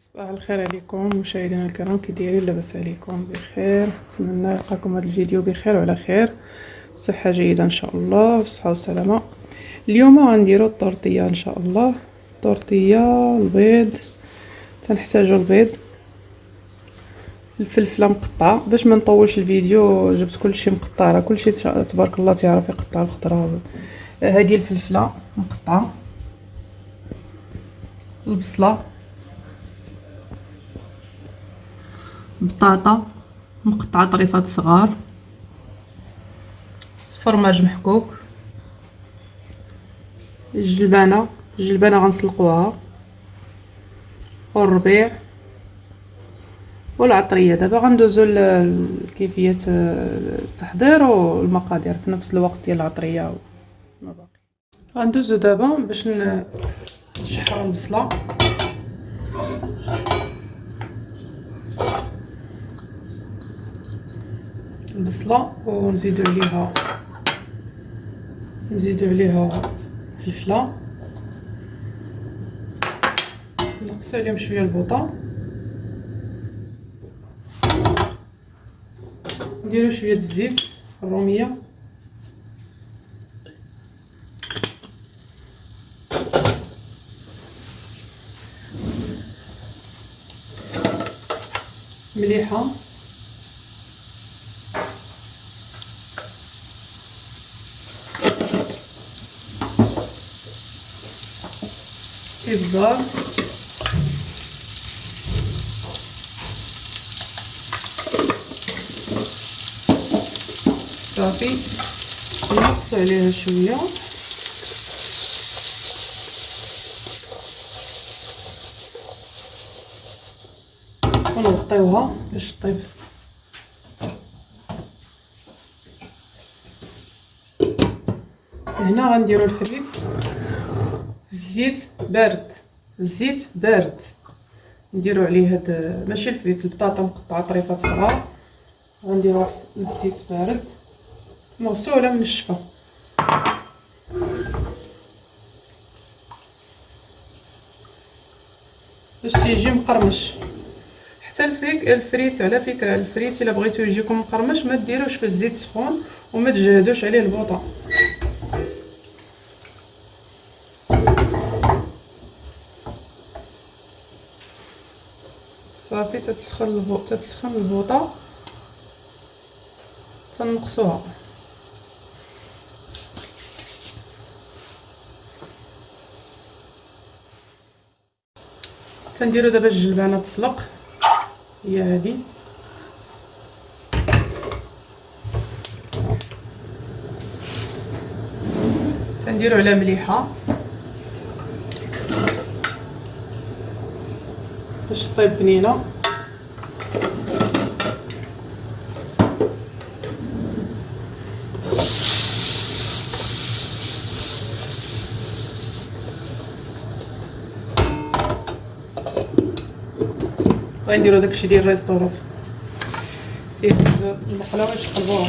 صباح الخير عليكم مشاهدينا الكرام كي دايرين لاباس عليكم بخير. نتمنى نلقاكم هذا الفيديو بخير وعلى خير صحه جيدة إن شاء الله وصحة والسلامه اليوم غنديروا الطورطيه إن شاء الله. طورطيه البيض تنحتاجوا البيض. الفلفلة مقطعة. باش ما نطولش الفيديو جبت كلشي مقطع راه كلشي تبارك الله تعرف يقطع الخضرة. هذه الفلفلة مقطعة. البصلة. بطاطا مقطعة طريفات صغار فرماج محكوك الجلبانه الجلبانه غنسلقوها والربيع والعطرية. دابا غندوزو لكيفيه التحضير والمقادير في نفس الوقت ديال العطرية وما باقي غندوزو دابا باش نشحرو البصله البصله ونزيدو عليها نزيدو عليها فلفله نقص عليهم شوية البوطة. نديرو شوية الزيت الرومية. مليحة. إبزار صافي. نقصو عليها شوية. ونغطيوها باش طيب هنا غنديرو الفريت. الزيت بارد الزيت بارد نديرو عليه هاد ماشي الفريت البطاطا مقطعه طريفات صغار غنديرو واحد الزيت بارد مغسوله منشفه باش تيجي مقرمش حتى ال frites ال frites على فكره الفريت الا بغيتو يجيكم مقرمش ما ديروش في الزيت سخون وما تجهدوش عليه البوطه صافي تتسخن البوطه تتسخن البوطة تنقصوها. تنديرو دابا الجلبانة تسلق. هي هذه تنديرو على مليحة. باش طيب بنينة. غنديرو داكشي ديال الريستورات تيهزو المقله ويتقلبوها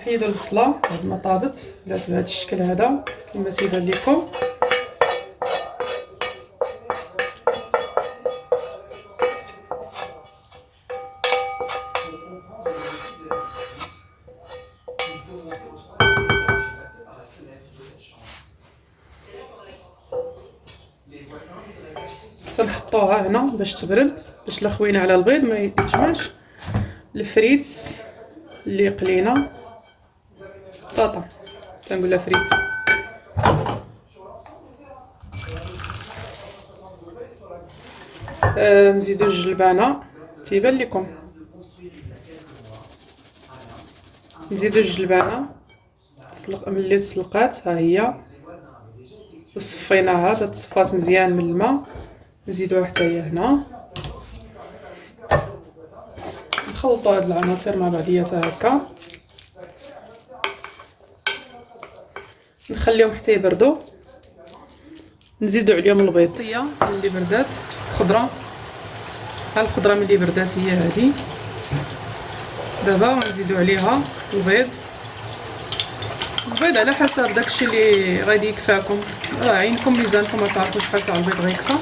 تنحيدو البصلة بعد ما طابت لات بهذا الشكل هذا كما سيبان لكم تنحطوها هنا باش تبرد باش لا خوينا على البيض ما يتجمعش الفريت اللي قلينا. بطاطا تنقولها فريت آه نزيدو الجلبانه تيبان لكم نزيدو الجلبانه تسلق ملي تسلقات ها هي وصفيناها تتصفات مزيان من الماء نزيدوها حتى هي هنا نخلطوا هاد العناصر مع بعضياتها هكا نخليهم حتى يبردوا. نزيدو عليهم البيض. طية اللي بردات. خضرة. ها الخضرة ملي بردات هي هذه دابا غنزيدو عليها البيض. البيض على حسب داكشي اللي غادي يكفاكم. راه عينكم ميزانكم ما تعرفوش شحال تاع البيض غيكفى.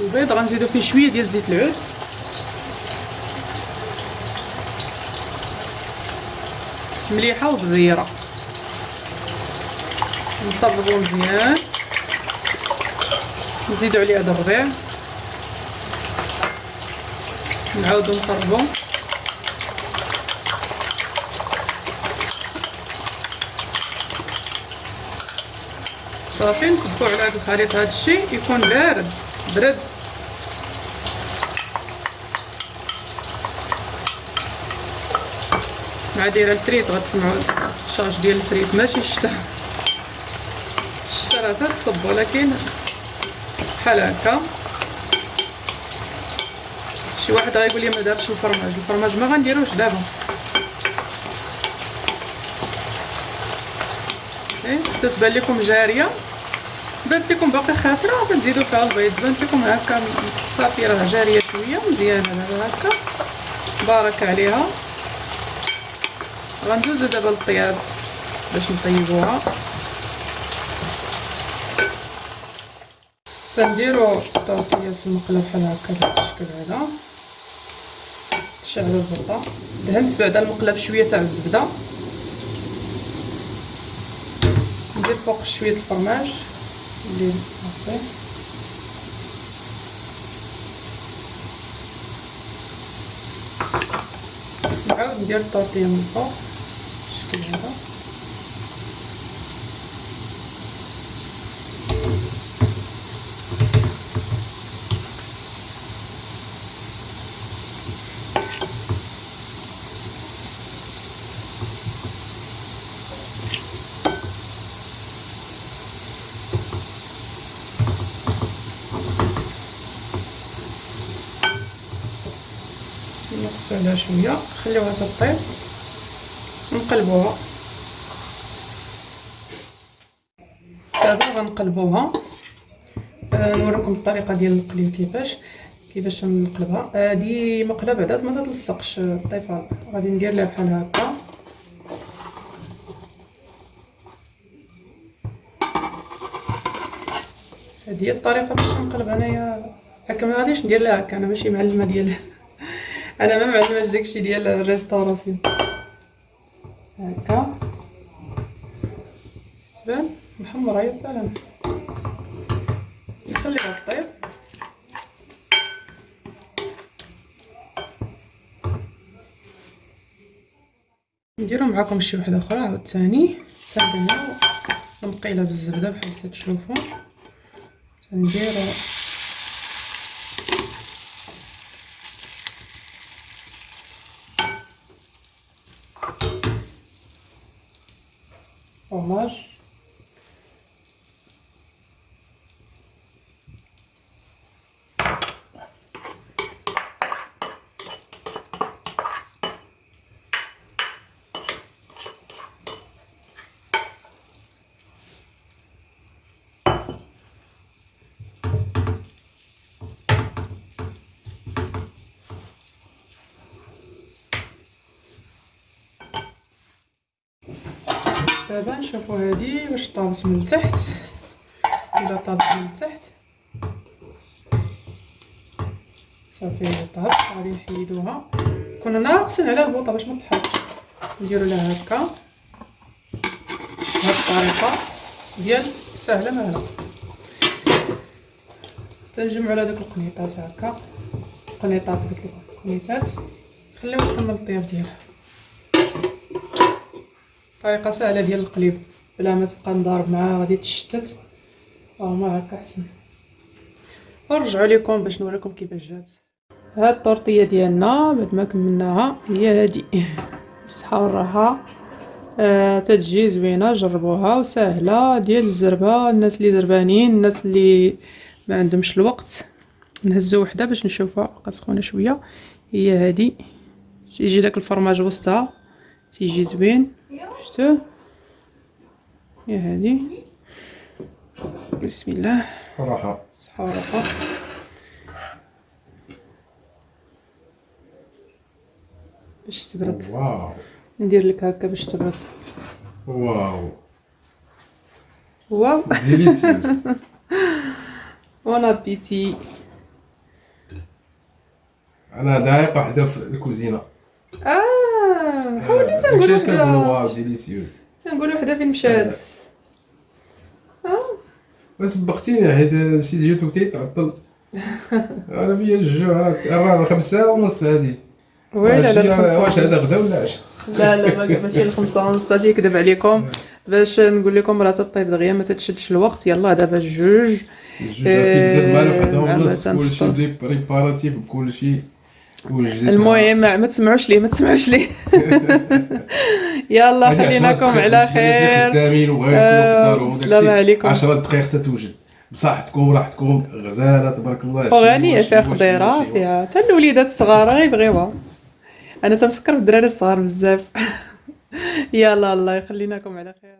البيض غنزيدو فيه شوية ديال زيت العود. مليحة وبزيره نطبقو مزيان. نزيدو عليه هذا الربيع نعاودو نقربو صافي نكبو على هذا الخليط. هذا الشيء يكون بارد. برد. مع دايره الفريت غتسمعوا الشاش ديال الفريت ماشي الشتا. الشتا راه تتصب ولكن بحال هكا. شي واحد غايقول لي ما دارش الفرماج. الفرماج ما غنديروش دابا. إيه تتبان لكم جارية. بانت لكم باقي خاطرة تنزيدو فيها البيض. بانت لكم هكا صافي راه جارية شوية مزيانة دابا هكا. بارك عليها. غندوزو دابا للطياب باش نطيبوها تنديرو الطورطيه في المقله بحال هكا بهذا الشكل هذا شعلو البرطه دهنت بعدا المقله بشويه تاع الزبده ندير فوق شوية الفرماج اللي صافي نعاود ندير الطورطيه من فوق بالشكل هذا نقصو عليها شوية نخليوها تطيب نقلبوها. دابا غنقلبوها. آه نوريكم الطريقة ديال القلي كيفاش كيفاش نقلبها هادي آه مقلة بعدا ما تلصقش. الطيفه غادي ندير لها بحال هكا. هذه هي الطريقة باش نقلب انايا هكا ما غاديش ندير لها هكا. أنا ماشي معلمة ديال أنا ما معلماش داكشي ديال الريستوراسيون. هكا. تبان؟ محمره يا سلام نخليها طيب نديرو معاكم شي وحدة أخرى عاوتاني. تنديرو المقيله بالزبدة بحال تشوفوا تنديرو Onlar دابا نشوفو هادي واش طابت من التحت إلا طابت من التحت صافي طابت غادي نحيدوها. كنا ناقصين على البوطة باش ما تحرقش. نديرو لها هكا. بهاد الطريقة. ديال سهلة مهله تنجمعوا على داك القنيطات هكا. قنيطات قلت لكم. قنيطات. خليوها تكمل الطياب ديالها. طريقة سهلة ديال القليب. بلا ما تبقى نضارب معاها غادي تشتت. ما هكا احسن نرجعوا لكم باش نوريكم كيفاش جات. هاد الطورطيه ديالنا بعد ما كملناها هي هادي. بالصحه والراحه آه تتجي زوينة جربوها وسهله ديال الزربة الناس اللي زربانين الناس اللي ما عندهمش الوقت. نهزو وحدة باش نشوفها بقى سخونه شوية. هي هادي. يجي داك الفرماج وسطها. تيجي زوين. شفتو؟ هي هادي. بسم الله. راحة. صحة وراحة. باش تبرد. واو. ندير لك هكا باش تبرد. واو. wow. delicious bon appétit أنا دايق وحده في الكوزينة. آه. كنقولوا وحده wow delicious تنقولوا وحده فين مشات آه وسبقتيني حيت مشيت جيت وقتي تعطل أنا بيا الجوع راه خمسة ونص هادي ويلا لا واش هذا. غدا ولا عشا لا لا ما- ماشي الخمسة ونص هادي يكذب عليكم باش نقول لكم راه تطيب دغيا ما تتشدش الوقت يلا دابا الجوج الجوج تيبدا مال وحده ونص كلشي بريباراتيف بكلشي وجدت المهم ما تسمعوش ليه ما تسمعوش ليه. يلا خليناكم على خير. آه، السلام عليكم. 10 دقائق تتوجد. بصحتكم وراحتكم غزالة تبارك الله شي فيها وشي. فيها حتى الوليدات الصغار غيبغيوها أنا تنفكر في الدراري الصغار بزاف. يلا الله يخليناكم على خير.